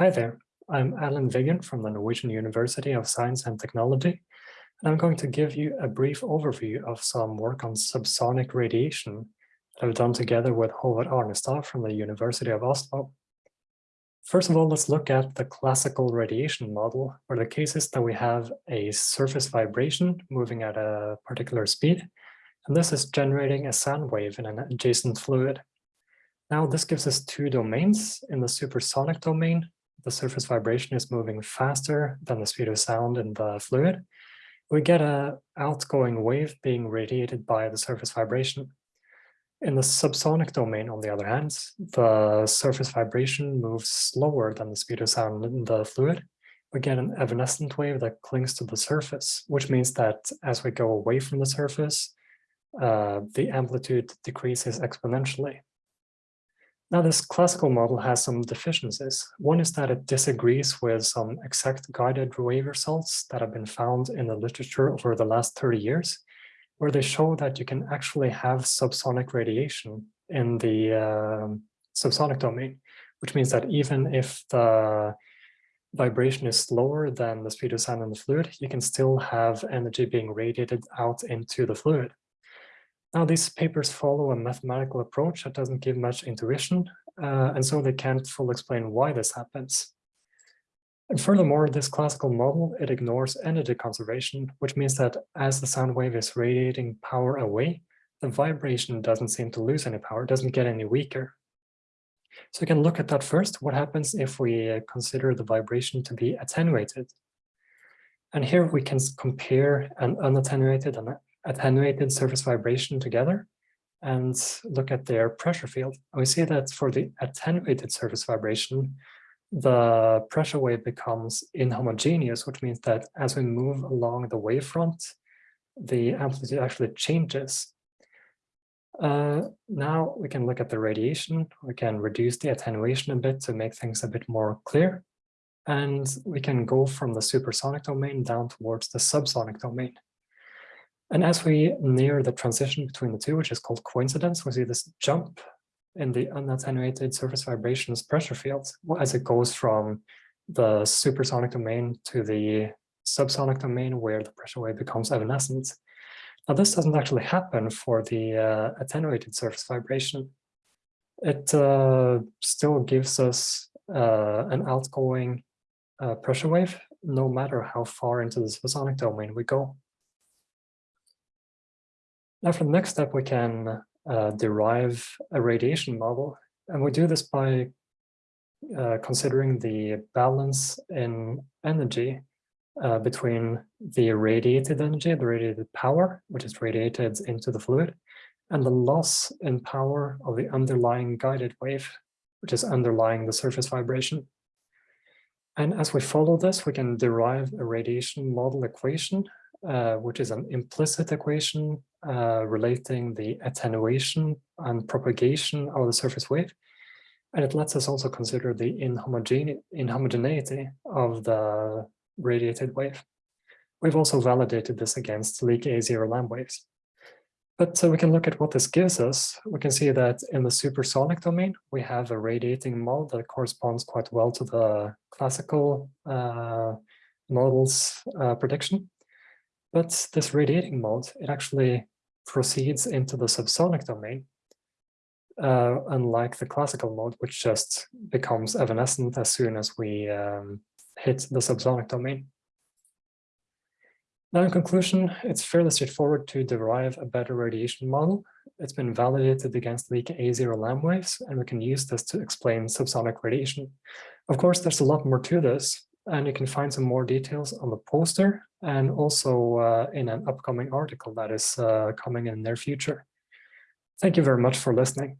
Hi there, I'm Erlend Viggen from the Norwegian University of Science and Technology, and I'm going to give you a brief overview of some work on subsonic radiation that I've done together with Håvard Arnestad from the University of Oslo. First of all, let's look at the classical radiation model, where the case is that we have a surface vibration moving at a particular speed, and this is generating a sound wave in an adjacent fluid. Now this gives us two domains. In the supersonic domain, the surface vibration is moving faster than the speed of sound in the fluid. We get a outgoing wave being radiated by the surface vibration. In the subsonic domain, on the other hand, the surface vibration moves slower than the speed of sound in the fluid. We get an evanescent wave that clings to the surface, which means that as we go away from the surface, uh, the amplitude decreases exponentially. Now, this classical model has some deficiencies. One is that it disagrees with some exact guided wave results that have been found in the literature over the last 30 years, where they show that you can actually have subsonic radiation in the uh, subsonic domain, which means that even if the vibration is slower than the speed of sound in the fluid, you can still have energy being radiated out into the fluid. Now, these papers follow a mathematical approach that doesn't give much intuition, uh, and so they can't fully explain why this happens. And furthermore, this classical model, it ignores energy conservation, which means that as the sound wave is radiating power away, the vibration doesn't seem to lose any power, doesn't get any weaker. So we can look at that first. What happens if we uh, consider the vibration to be attenuated? And here we can compare an unattenuated and attenuated surface vibration together and look at their pressure field. And we see that for the attenuated surface vibration, the pressure wave becomes inhomogeneous, which means that as we move along the wavefront, the amplitude actually changes. Uh, now we can look at the radiation. We can reduce the attenuation a bit to make things a bit more clear. And we can go from the supersonic domain down towards the subsonic domain. And as we near the transition between the two, which is called coincidence, we see this jump in the unattenuated surface vibrations pressure field as it goes from the supersonic domain to the subsonic domain where the pressure wave becomes evanescent. Now this doesn't actually happen for the uh, attenuated surface vibration. It uh, still gives us uh, an outgoing uh, pressure wave no matter how far into the supersonic domain we go. Now for the next step, we can uh, derive a radiation model. And we do this by uh, considering the balance in energy uh, between the radiated energy, the radiated power, which is radiated into the fluid, and the loss in power of the underlying guided wave, which is underlying the surface vibration. And as we follow this, we can derive a radiation model equation uh, which is an implicit equation uh, relating the attenuation and propagation of the surface wave. And it lets us also consider the inhomogene inhomogeneity of the radiated wave. We've also validated this against Leaky A0 Lamb waves. But so we can look at what this gives us. We can see that in the supersonic domain, we have a radiating model that corresponds quite well to the classical uh, model's uh, prediction. But this radiating mode, it actually proceeds into the subsonic domain, uh, unlike the classical mode, which just becomes evanescent as soon as we um, hit the subsonic domain. Now, in conclusion, it's fairly straightforward to derive a better radiation model. It's been validated against Leaky A0 Lamb waves, and we can use this to explain subsonic radiation. Of course, there's a lot more to this, and you can find some more details on the poster and also uh, in an upcoming article that is uh, coming in the near future. Thank you very much for listening.